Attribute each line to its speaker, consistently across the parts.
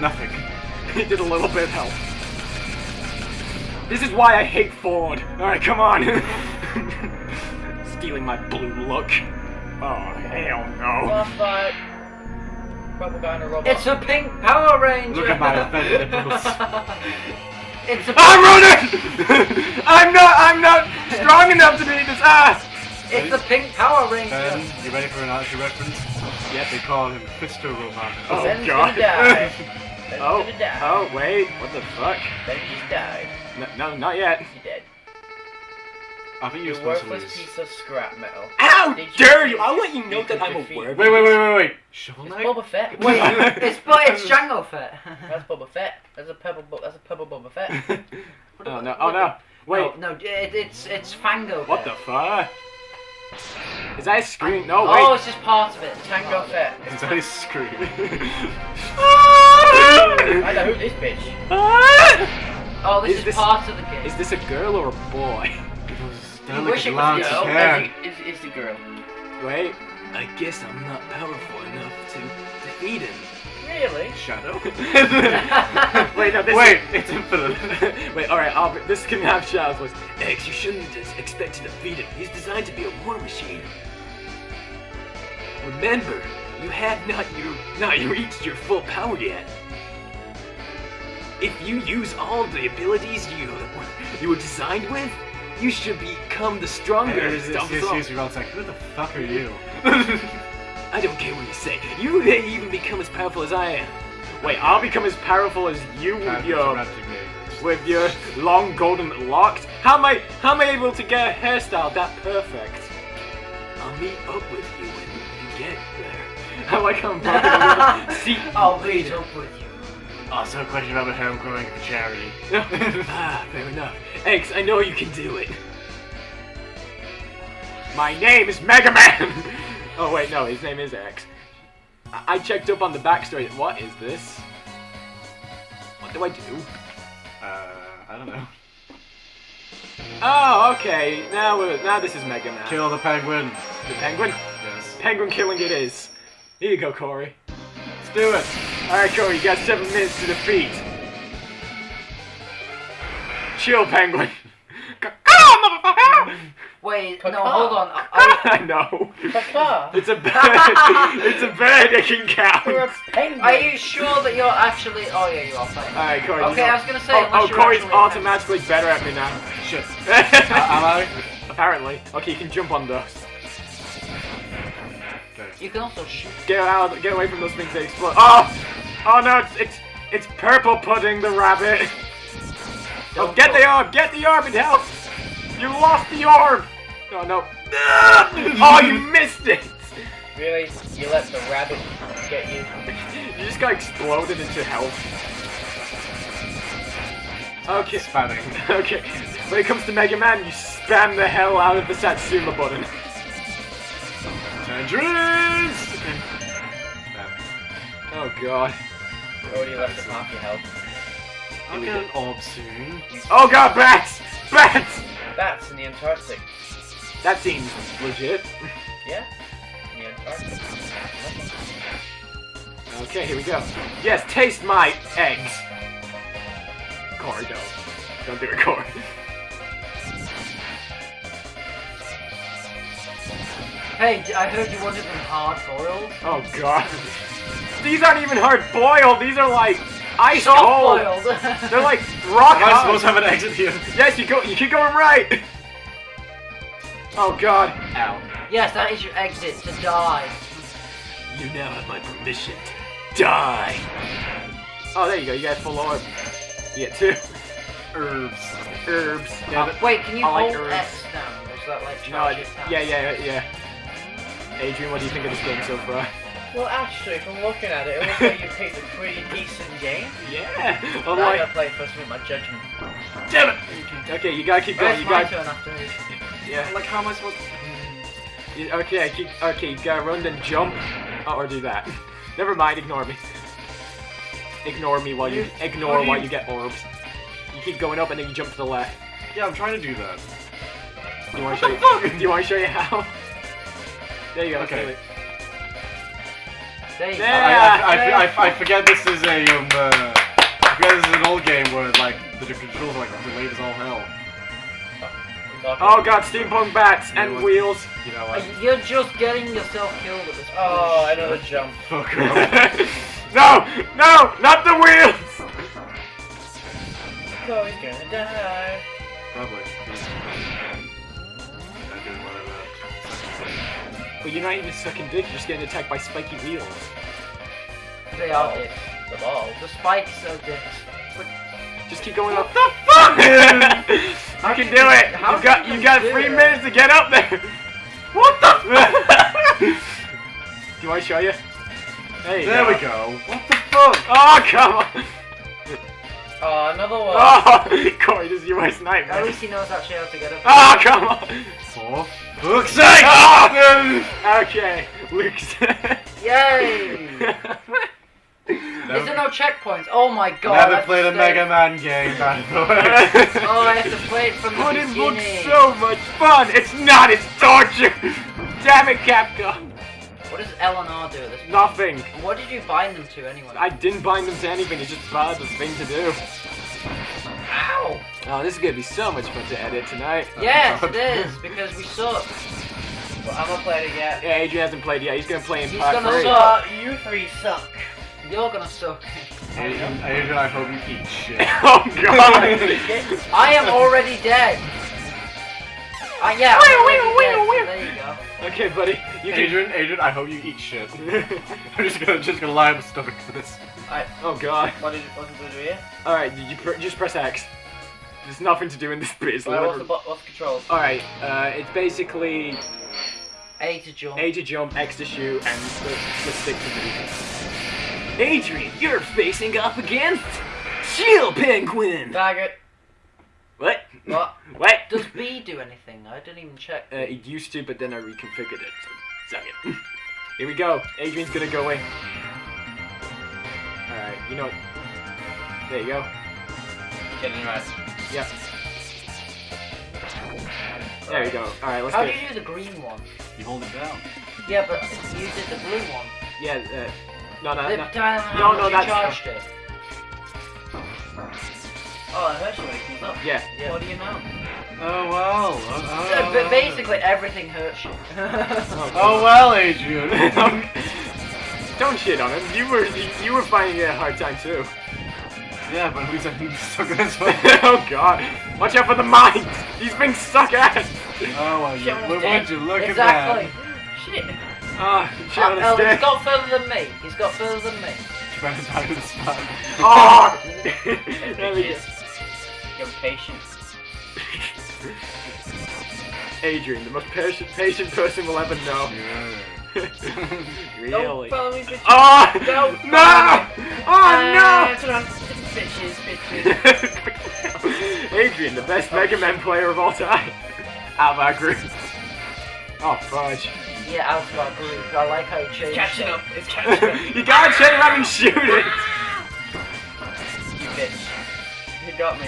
Speaker 1: Nothing.
Speaker 2: He did a little bit of help. This is why I hate Ford. Alright, come on. Stealing my blue look. Oh, hell no.
Speaker 3: Last fight. Rubber guy and a robot.
Speaker 4: It's a pink Power Ranger.
Speaker 1: Look at my offended nipples.
Speaker 4: it's a.
Speaker 2: I'm running! I'm not, I'm not strong enough to beat this ass!
Speaker 4: It's a pink Power Ranger.
Speaker 1: Ben, you ready for an actual reference?
Speaker 2: Yes.
Speaker 1: They call him Fisto Robot.
Speaker 2: Oh,
Speaker 3: Ben's
Speaker 2: God.
Speaker 3: Ben's
Speaker 2: Oh,
Speaker 3: gonna die.
Speaker 2: oh, wait, what the fuck?
Speaker 3: Ben just died.
Speaker 2: No, no not yet.
Speaker 3: You're dead.
Speaker 1: I think you're
Speaker 3: You
Speaker 1: supposed to
Speaker 3: worthless
Speaker 1: lose.
Speaker 3: piece of scrap metal.
Speaker 2: How
Speaker 3: Did
Speaker 2: dare you! I'll let you know
Speaker 3: you
Speaker 2: that I'm a werewolf.
Speaker 1: Wait, wait, wait, wait, wait. Shovel
Speaker 3: It's
Speaker 1: Knight?
Speaker 3: Boba Fett.
Speaker 4: Wait, it's but it's Jango Fett.
Speaker 3: That's Boba Fett. That's a purple. Bo- that's a purple Boba Fett.
Speaker 2: oh no, oh no. Wait,
Speaker 4: No, no, it, it's it's Fango.
Speaker 2: what the fuck? Is that a screen? No,
Speaker 4: Oh, it's just part of it.
Speaker 3: Tango oh. Fett.
Speaker 1: Is that his scream?
Speaker 3: I know who this bitch. Ah!
Speaker 4: Oh, this
Speaker 2: Is
Speaker 4: is,
Speaker 2: this-
Speaker 4: part of the game.
Speaker 2: Is this a girl or a boy?
Speaker 1: Don't
Speaker 4: wish it was
Speaker 1: Lance
Speaker 4: girl.
Speaker 1: hair.
Speaker 3: Is, is the girl.
Speaker 2: Wait. I guess I'm not powerful enough to defeat him.
Speaker 3: Really?
Speaker 2: Shadow? Wait, no, this
Speaker 1: Wait,
Speaker 2: is...
Speaker 1: it's infinite.
Speaker 2: Wait, alright, Albert, this can have Shadow's voice. X, you shouldn't just expect to defeat him. He's designed to be a war machine. Remember, you have not your not reached your full power yet. If you use all the abilities you you were designed with, you should become the stronger.
Speaker 1: Excuse me, excuse me, one sec. Who the fuck are you?
Speaker 2: I don't care what you say. You may even become as powerful as I am. Wait, I'll become as powerful as you with your with your long golden locks. How am I how am I able to get a hairstyle that perfect? I'll meet up with you when you get there. I like how I'm talking See,
Speaker 4: I'll meet up with you.
Speaker 1: Also, a question about how I'm growing for charity.
Speaker 2: ah, fair enough. X, I know you can do it. My name is Mega Man. oh wait, no, his name is X. I, I checked up on the backstory. What is this? What do I do?
Speaker 1: Uh, I don't know.
Speaker 2: Oh, okay. Now, we're, now this is Mega Man.
Speaker 1: Kill the penguin.
Speaker 2: the penguin.
Speaker 1: Yes.
Speaker 2: Penguin killing it is. Here you go, Corey.
Speaker 1: Let's do it.
Speaker 2: Alright, Corey, you got seven minutes to defeat. Chill, Penguin.
Speaker 4: Wait,
Speaker 3: Caca.
Speaker 4: no, hold on. I,
Speaker 2: I know.
Speaker 3: Caca.
Speaker 2: It's a bird. it's a bird that can
Speaker 3: You're a
Speaker 2: count.
Speaker 3: penguin.
Speaker 4: are you sure that you're actually? Oh yeah, you are playing.
Speaker 2: Alright, Corey.
Speaker 4: Okay, I was gonna say,
Speaker 2: Oh,
Speaker 4: unless
Speaker 2: oh
Speaker 4: you're
Speaker 2: Corey's
Speaker 4: actually-
Speaker 2: automatically better at me now.
Speaker 1: Shit. Am I?
Speaker 2: Apparently. Okay, you can jump on those.
Speaker 4: You can also shoot.
Speaker 2: Get out! Get away from those things that explode. Oh! Oh no! It's it's, it's purple pudding the rabbit. Oh,
Speaker 4: Don't
Speaker 2: get
Speaker 4: go-
Speaker 2: the orb! Get the orb! It helps! You lost the orb! Oh no. Oh, you missed it!
Speaker 3: Really? You let the rabbit get you?
Speaker 2: You just got exploded into health. Okay.
Speaker 1: Spamming.
Speaker 2: Okay. When it comes to Mega Man, you spam the hell out of the Satsuma button.
Speaker 1: Tangerines!
Speaker 2: Oh god.
Speaker 3: You already left him half your health.
Speaker 1: I'll get an orb soon.
Speaker 2: Oh god, bats! Bats!
Speaker 3: Bats in the Antarctic.
Speaker 2: That seems legit.
Speaker 3: Yeah? In the Antarctic.
Speaker 2: Okay, here we go. Yes, taste my eggs. Corey, don't. Don't do it, Corey.
Speaker 4: Hey, I heard you wanted them hard boiled.
Speaker 2: Oh god. These aren't even hard boiled, these are like ice
Speaker 4: Soft
Speaker 2: cold.
Speaker 4: boiled.
Speaker 2: They're like rock
Speaker 1: Am I
Speaker 2: hard.
Speaker 1: supposed to have an exit here?
Speaker 2: Yes, you go you keep going right. Oh god. Ow.
Speaker 4: yes, that is your exit to die.
Speaker 2: You now have my permission to die. Oh, there you go. You got full orb. You get two
Speaker 1: Herbs.
Speaker 2: herbs.
Speaker 1: Uh, Damn it.
Speaker 4: Wait, can you
Speaker 2: I like
Speaker 4: hold
Speaker 2: herbs.
Speaker 4: X down? Or is that like
Speaker 2: No, I,
Speaker 4: charge attack?
Speaker 2: yeah, yeah, yeah. Adrian, what do you think of this game so far?
Speaker 3: Well, actually, from looking at it, it looks like you picked a pretty decent game.
Speaker 2: Yeah.
Speaker 3: I'm
Speaker 2: Unlike,
Speaker 3: gonna play first with my judgment.
Speaker 2: damn it. Okay, you gotta keep going.
Speaker 4: it's
Speaker 2: You
Speaker 4: my
Speaker 2: gotta.
Speaker 4: turn after me.
Speaker 2: Yeah.
Speaker 1: Like, how am I supposed to...
Speaker 2: You- Okay, keep. Okay, you gotta run then jump, oh, or do that. Never mind. Ignore me. Ignore me while you
Speaker 1: You-
Speaker 2: ignore
Speaker 1: how do
Speaker 2: while
Speaker 1: you-
Speaker 2: you get orbs. You keep going up and then you jump to the left.
Speaker 1: Yeah, I'm trying to do that.
Speaker 2: Do you want to show you? do you want to show you how? There you go.
Speaker 1: Okay.
Speaker 2: Okay.
Speaker 4: There.
Speaker 2: Yeah.
Speaker 1: I, I, I, I, I forget this is a um. Uh, I forget this is an old game where like the controls are like delayed as all hell.
Speaker 2: Oh god, steampunk bats and
Speaker 1: what?
Speaker 2: wheels.
Speaker 1: You know what?
Speaker 4: You're just getting yourself killed at this point.
Speaker 3: Oh, another jump.
Speaker 1: Fuck off.
Speaker 2: no, no, not the wheels.
Speaker 3: Chloe's gonna die.
Speaker 1: Probably. I'm doing whatever.
Speaker 2: But you're not even sucking dick. You're just getting attacked by spiky wheels.
Speaker 4: They are
Speaker 3: Oh.
Speaker 4: dicks.
Speaker 3: The ball.
Speaker 4: The spikes are dicks.
Speaker 2: Just keep going up. The fuck? you can
Speaker 4: can
Speaker 2: do it.
Speaker 4: how
Speaker 2: You got you
Speaker 4: you
Speaker 2: got three
Speaker 4: it?
Speaker 2: minutes to get up there. What the? do I show you? There you
Speaker 1: There
Speaker 2: go.
Speaker 1: we go. What the fuck?
Speaker 2: Oh come on.
Speaker 3: Oh, another one.
Speaker 2: Oh, Corey, this is your worst nightmare?
Speaker 4: At least he knows actually how to get up.
Speaker 2: Oh come on.
Speaker 1: For fuck's sake!
Speaker 2: Oh! Okay, Luke's.
Speaker 4: Yay! Is there no checkpoints? Oh my god.
Speaker 1: never
Speaker 4: that's
Speaker 1: played a Mega Man game, by the way.
Speaker 4: Oh, I have to play it from the
Speaker 2: But it looks so much fun. It's not. It's torture. Damn it, Capcom.
Speaker 4: What does L and R do at this point?
Speaker 2: Nothing.
Speaker 4: What did you bind them to anyway?
Speaker 2: I didn't bind them to anything. It's just part of the thing to do.
Speaker 4: Ow!
Speaker 2: Oh, this is gonna be so much fun to edit tonight.
Speaker 4: Yes, it is, because we suck.
Speaker 3: Well, I'm gonna play it again.
Speaker 2: Yeah, Adrian hasn't played yet. He's gonna play in
Speaker 4: He's
Speaker 2: part
Speaker 4: gonna
Speaker 2: three.
Speaker 4: suck.
Speaker 3: You three suck.
Speaker 4: You're gonna suck.
Speaker 1: Adrian, Adrian, I hope you eat shit.
Speaker 2: oh God.
Speaker 4: I am already dead. Uh, yeah, I'm already dead, so there you go.
Speaker 2: okay, buddy. You can.
Speaker 1: Adrian, Adrian, I hope you eat shit. I'm just gonna just gonna lie on my stomach for this.
Speaker 2: oh God.
Speaker 3: What did what did we do here?
Speaker 2: All right, you pr- just press X. There's nothing to do in this bit. It's
Speaker 3: Right, what's the what's the controls?
Speaker 2: All right, uh, it's basically
Speaker 4: A to jump.
Speaker 2: A to jump, X to shoot, and the, the stick to move. Adrian, you're facing up against Shield Penguin.
Speaker 3: Target.
Speaker 2: What?
Speaker 3: What?
Speaker 2: What?
Speaker 4: Does B do anything? I didn't even check.
Speaker 2: Uh, it used to, but then I reconfigured it. So, suck it. Here we go. Adrian's gonna go in. Alright, you know what? There you go.
Speaker 3: Getting right.
Speaker 2: Yep. There you go. Alright, let's go.
Speaker 4: How
Speaker 2: go.
Speaker 4: do you do the green one?
Speaker 1: You hold it down.
Speaker 4: Yeah, but you did the blue one.
Speaker 2: Yeah, uh, no, no,
Speaker 4: the
Speaker 2: no.
Speaker 4: time how
Speaker 2: No, no, that's-
Speaker 4: charged it.
Speaker 3: Oh, it hurts you when up.
Speaker 2: Yeah.
Speaker 4: Yeah.
Speaker 3: What do you know?
Speaker 1: Oh well. Oh,
Speaker 4: So, but basically everything hurts you.
Speaker 1: Oh well, Adrian.
Speaker 2: Don't shit on him. You were you were finding it a hard time too.
Speaker 1: yeah, but at least I'm stuck in this one.
Speaker 2: oh god. Watch out for the mines! These things suck ass!
Speaker 1: Oh well, you,
Speaker 4: Shit,
Speaker 1: would you look
Speaker 4: exactly.
Speaker 1: at that?
Speaker 4: Shit.
Speaker 2: Ah, shit on
Speaker 4: Uh,
Speaker 2: his
Speaker 4: oh, he's
Speaker 2: dick.
Speaker 4: got further than me. He's got further than me.
Speaker 1: Trying to die to the spot.
Speaker 2: Oh! there we go. Adrian, the most patient, patient person we'll ever know.
Speaker 1: Yeah.
Speaker 2: really?
Speaker 3: Don't follow me, bitches.
Speaker 2: Oh!
Speaker 3: Don't
Speaker 2: No! Oh
Speaker 3: That's what I'm- Bitches, bitches.
Speaker 2: no! Adrian, the best Mega Man player of all time. Out of our group. Oh, fudge.
Speaker 4: Yeah, out of our group. I like how you changed
Speaker 3: It's catching up. It's catching up.
Speaker 2: you gotta turn around and shoot it!
Speaker 3: You bitch. You got me.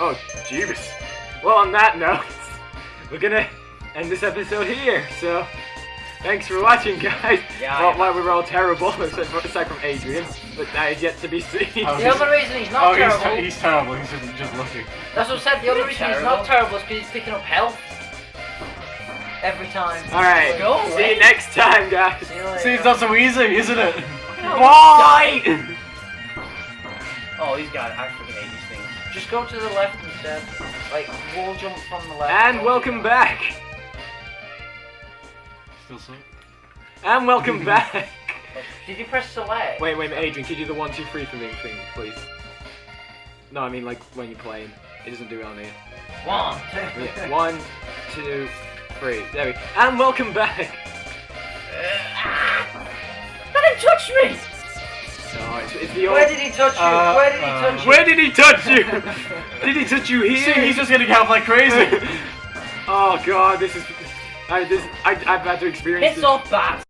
Speaker 2: Oh, Jeebus. Well, on that note, we're gonna end this episode here, so thanks for watching, guys.
Speaker 3: Yeah,
Speaker 2: well,
Speaker 3: yeah.
Speaker 2: well, we were all terrible, except, for, aside from Adrian, but that is yet to be seen.
Speaker 1: Oh,
Speaker 4: The other reason he's not
Speaker 1: Oh, he's,
Speaker 4: terrible.
Speaker 1: he's terrible. He's just, just looking.
Speaker 4: That's what I said. The other
Speaker 3: You're
Speaker 4: reason he's not terrible is because he's picking up health every time.
Speaker 2: Alright,
Speaker 3: Go
Speaker 2: see
Speaker 3: away.
Speaker 2: you next time, guys.
Speaker 4: See you later.
Speaker 1: See, it's not so easy, isn't it?
Speaker 2: Bye!
Speaker 3: Oh, he's got it. I freaking hate these things.
Speaker 4: Just go to the left instead. Like wall jump from the left.
Speaker 2: and welcome back.
Speaker 1: Still so.
Speaker 2: And welcome back.
Speaker 4: Did you press select?
Speaker 2: Wait, wait, Adrian, could you do the one, two, three for me, thing, please? No, I mean like when you're playing. It doesn't do it on here.
Speaker 4: One, two.
Speaker 2: Yeah, one, two, three. There we go. And welcome back.
Speaker 3: Let him touch me!
Speaker 2: Old.
Speaker 4: Where did he touch you?
Speaker 1: Uh,
Speaker 4: Where did he
Speaker 1: uh,
Speaker 4: touch you?
Speaker 2: Where did he touch you? did he touch you here?
Speaker 1: See, he's just getting help like crazy.
Speaker 2: oh god, this is. I this I I've had to experience
Speaker 3: Piss
Speaker 2: this.
Speaker 3: off, bat!